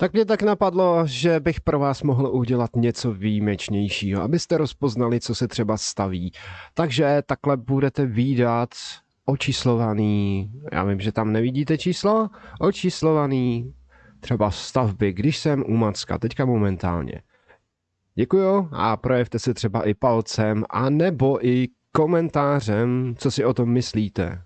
Tak mě tak napadlo, že bych pro vás mohl udělat něco výjimečnějšího, abyste rozpoznali, co se třeba staví. Takže takhle budete výdat očíslovaný, já vím, že tam nevidíte číslo, očíslovaný třeba stavby, když jsem u Macka, teďka momentálně. Děkuju a projevte se třeba i palcem a nebo i komentářem, co si o tom myslíte.